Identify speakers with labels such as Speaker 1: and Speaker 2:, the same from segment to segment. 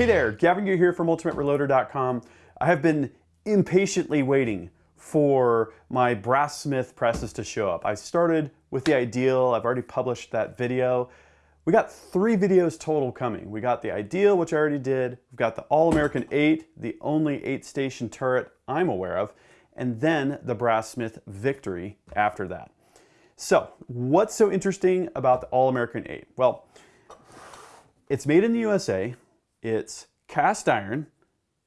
Speaker 1: Hey there, Gavin Gear here from UltimateReloader.com. I have been impatiently waiting for my Brass-Smith presses to show up. I started with the Ideal, I've already published that video. We got three videos total coming. We got the Ideal, which I already did. We've got the All-American 8, the only eight station turret I'm aware of, and then the Brass-Smith Victory after that. So, what's so interesting about the All-American 8? Well, it's made in the USA, it's cast iron,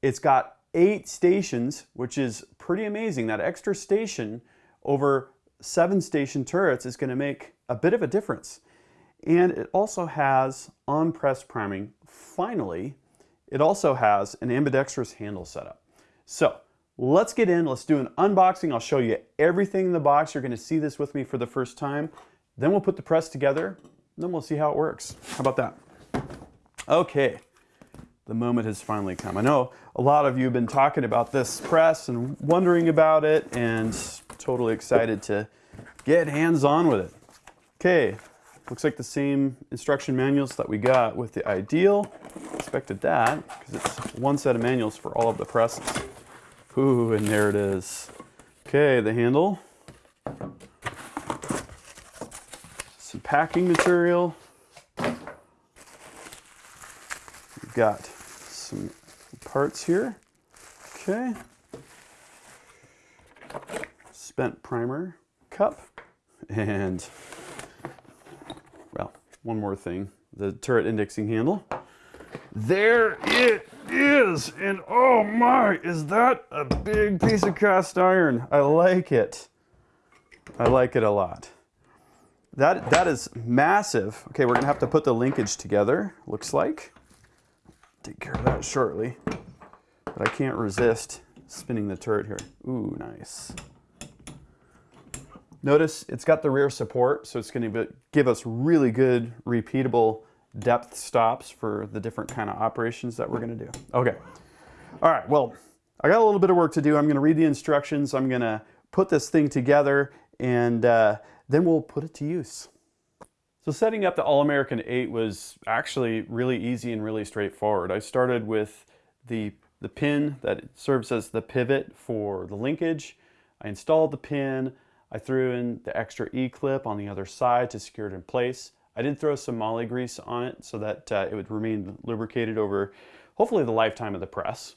Speaker 1: it's got eight stations, which is pretty amazing. That extra station over seven station turrets is gonna make a bit of a difference. And it also has on-press priming. Finally, it also has an ambidextrous handle setup. So let's get in, let's do an unboxing. I'll show you everything in the box. You're gonna see this with me for the first time. Then we'll put the press together, then we'll see how it works. How about that? Okay, the moment has finally come. I know a lot of you have been talking about this press and wondering about it and totally excited to get hands-on with it. Okay, looks like the same instruction manuals that we got with the Ideal. Expected that because it's one set of manuals for all of the presses. Ooh, and there it is. Okay, the handle. Some packing material. We've got some parts here. Okay. Spent primer cup. And, well, one more thing. The turret indexing handle. There it is! And oh my, is that a big piece of cast iron? I like it. I like it a lot. That, that is massive. Okay, we're gonna have to put the linkage together, looks like take care of that shortly. But I can't resist spinning the turret here. Ooh, nice. Notice it's got the rear support, so it's going to give us really good repeatable depth stops for the different kind of operations that we're going to do. Okay. All right, well, I got a little bit of work to do. I'm going to read the instructions. I'm going to put this thing together, and uh, then we'll put it to use. So setting up the All-American 8 was actually really easy and really straightforward. I started with the, the pin that serves as the pivot for the linkage. I installed the pin. I threw in the extra E-clip on the other side to secure it in place. I did throw some moly grease on it so that uh, it would remain lubricated over hopefully the lifetime of the press.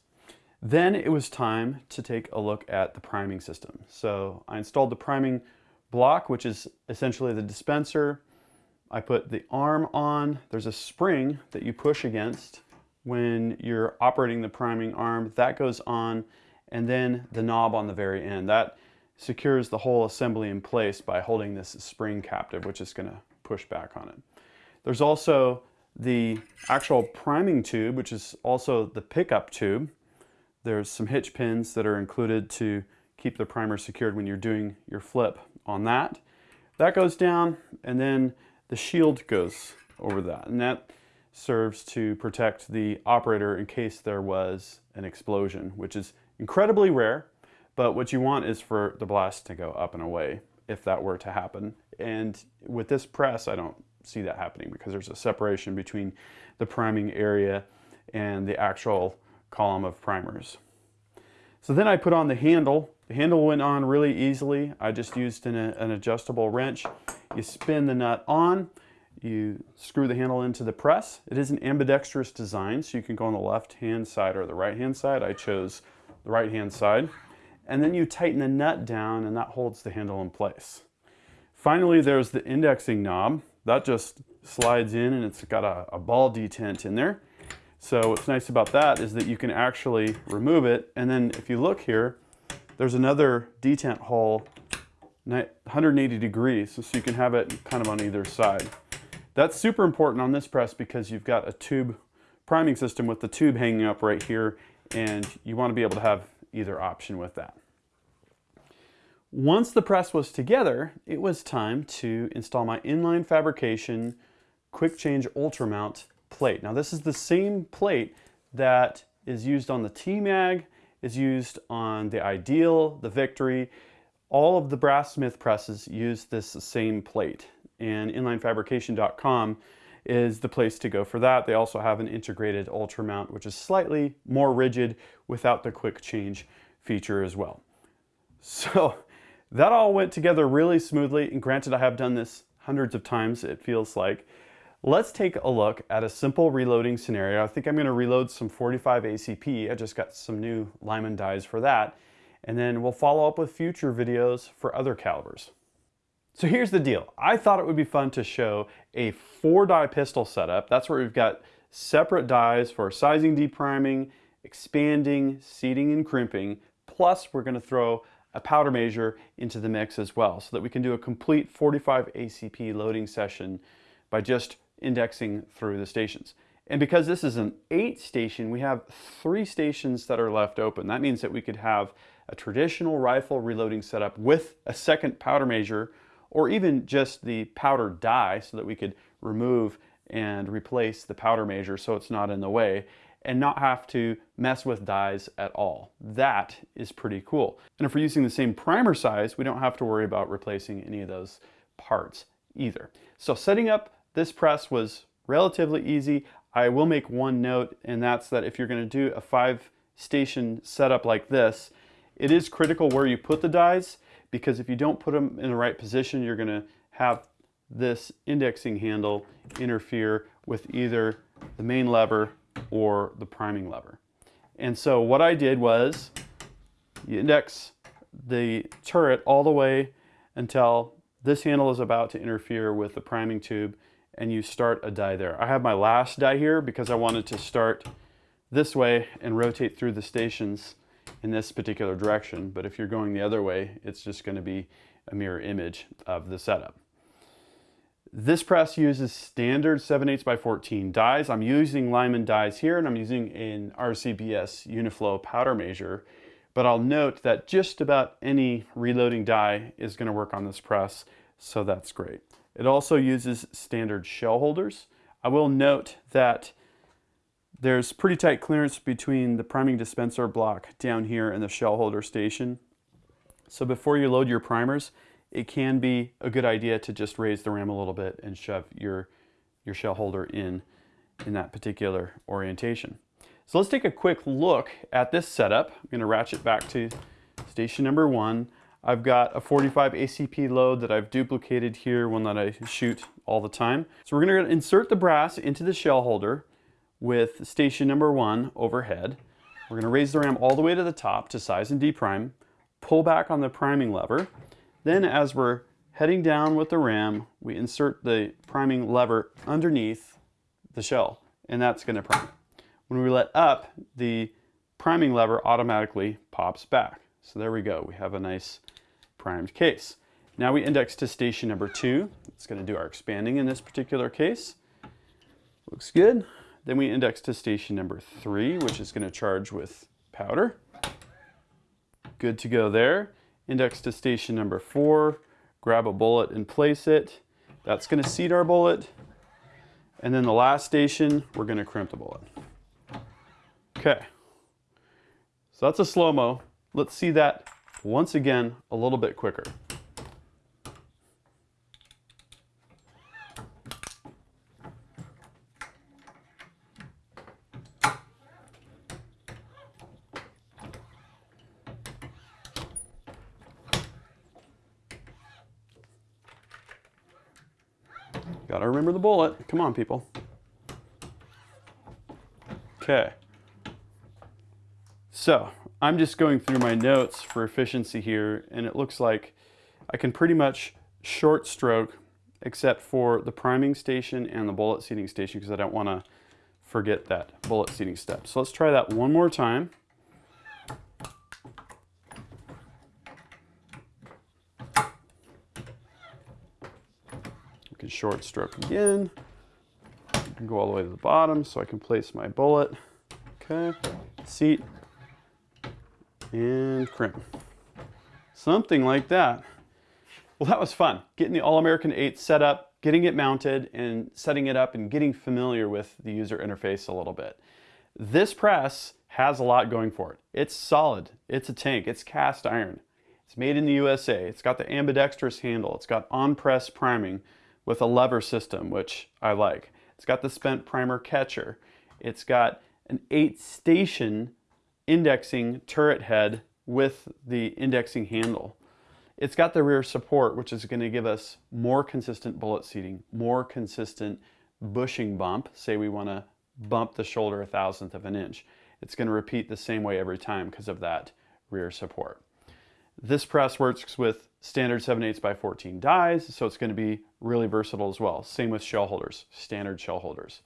Speaker 1: Then it was time to take a look at the priming system. So I installed the priming block, which is essentially the dispenser, I put the arm on. There's a spring that you push against when you're operating the priming arm. That goes on and then the knob on the very end. That secures the whole assembly in place by holding this spring captive, which is going to push back on it. There's also the actual priming tube, which is also the pickup tube. There's some hitch pins that are included to keep the primer secured when you're doing your flip on that. That goes down and then the shield goes over that and that serves to protect the operator in case there was an explosion, which is incredibly rare, but what you want is for the blast to go up and away if that were to happen. And with this press, I don't see that happening because there's a separation between the priming area and the actual column of primers. So then I put on the handle. The handle went on really easily. I just used an, an adjustable wrench you spin the nut on, you screw the handle into the press. It is an ambidextrous design, so you can go on the left-hand side or the right-hand side. I chose the right-hand side. And then you tighten the nut down and that holds the handle in place. Finally, there's the indexing knob. That just slides in and it's got a, a ball detent in there. So what's nice about that is that you can actually remove it. And then if you look here, there's another detent hole 180 degrees so you can have it kind of on either side. That's super important on this press because you've got a tube priming system with the tube hanging up right here and you want to be able to have either option with that. Once the press was together, it was time to install my inline fabrication quick change ultra mount plate. Now this is the same plate that is used on the T-Mag, is used on the Ideal, the Victory, all of the Brass-Smith presses use this same plate and inlinefabrication.com is the place to go for that. They also have an integrated ultra mount, which is slightly more rigid without the quick change feature as well. So that all went together really smoothly. And granted, I have done this hundreds of times, it feels like. Let's take a look at a simple reloading scenario. I think I'm gonna reload some 45 ACP. I just got some new Lyman dies for that. And then we'll follow up with future videos for other calibers. So here's the deal. I thought it would be fun to show a four die pistol setup. That's where we've got separate dies for sizing, depriming, expanding, seating, and crimping. Plus we're gonna throw a powder measure into the mix as well so that we can do a complete 45 ACP loading session by just indexing through the stations. And because this is an eight station, we have three stations that are left open. That means that we could have a traditional rifle reloading setup with a second powder measure or even just the powder die so that we could remove and replace the powder measure so it's not in the way and not have to mess with dies at all. That is pretty cool. And if we're using the same primer size, we don't have to worry about replacing any of those parts either. So setting up this press was relatively easy. I will make one note, and that's that if you're gonna do a five station setup like this, it is critical where you put the dies because if you don't put them in the right position, you're gonna have this indexing handle interfere with either the main lever or the priming lever. And so what I did was you index the turret all the way until this handle is about to interfere with the priming tube and you start a die there. I have my last die here because I wanted to start this way and rotate through the stations in this particular direction. But if you're going the other way, it's just going to be a mirror image of the setup. This press uses standard 7 8 by 14 dies. I'm using Lyman dies here and I'm using an RCBS Uniflow powder measure. But I'll note that just about any reloading die is going to work on this press, so that's great. It also uses standard shell holders. I will note that there's pretty tight clearance between the priming dispenser block down here and the shell holder station. So before you load your primers, it can be a good idea to just raise the ram a little bit and shove your, your shell holder in, in that particular orientation. So let's take a quick look at this setup. I'm gonna ratchet back to station number one. I've got a 45 ACP load that I've duplicated here, one that I shoot all the time. So we're gonna insert the brass into the shell holder with station number one overhead. We're gonna raise the ram all the way to the top to size and deprime, pull back on the priming lever. Then as we're heading down with the ram, we insert the priming lever underneath the shell, and that's gonna prime. When we let up, the priming lever automatically pops back. So there we go, we have a nice primed case. Now we index to station number two. It's going to do our expanding in this particular case. Looks good. Then we index to station number three, which is going to charge with powder. Good to go there. Index to station number four, grab a bullet and place it. That's going to seat our bullet. And then the last station, we're going to crimp the bullet. Okay. So that's a slow-mo. Let's see that once again a little bit quicker. Gotta remember the bullet. Come on, people. Okay. So I'm just going through my notes for efficiency here, and it looks like I can pretty much short stroke except for the priming station and the bullet seating station because I don't want to forget that bullet seating step. So let's try that one more time. We can short stroke again. I can go all the way to the bottom so I can place my bullet. Okay, seat, and crimp. Something like that. Well, that was fun. Getting the All-American 8 set up, getting it mounted, and setting it up and getting familiar with the user interface a little bit. This press has a lot going for it. It's solid. It's a tank. It's cast iron. It's made in the USA. It's got the ambidextrous handle. It's got on-press priming with a lever system, which I like. It's got the spent primer catcher. It's got an eight station indexing turret head with the indexing handle. It's got the rear support, which is going to give us more consistent bullet seating, more consistent bushing bump. Say we want to bump the shoulder a thousandth of an inch. It's going to repeat the same way every time because of that rear support. This press works with standard 7 8 by 14 dies, so it's going to be really versatile as well. Same with shell holders, standard shell holders.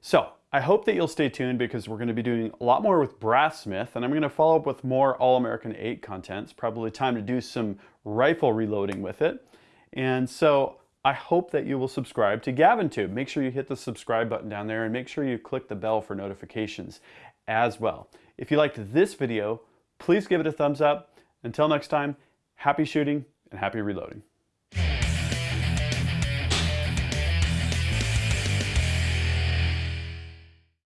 Speaker 1: So I hope that you'll stay tuned because we're going to be doing a lot more with Brassmith and I'm going to follow up with more All-American 8 content. It's probably time to do some rifle reloading with it. And so I hope that you will subscribe to GavinTube. Make sure you hit the subscribe button down there and make sure you click the bell for notifications as well. If you liked this video, please give it a thumbs up. Until next time, happy shooting and happy reloading.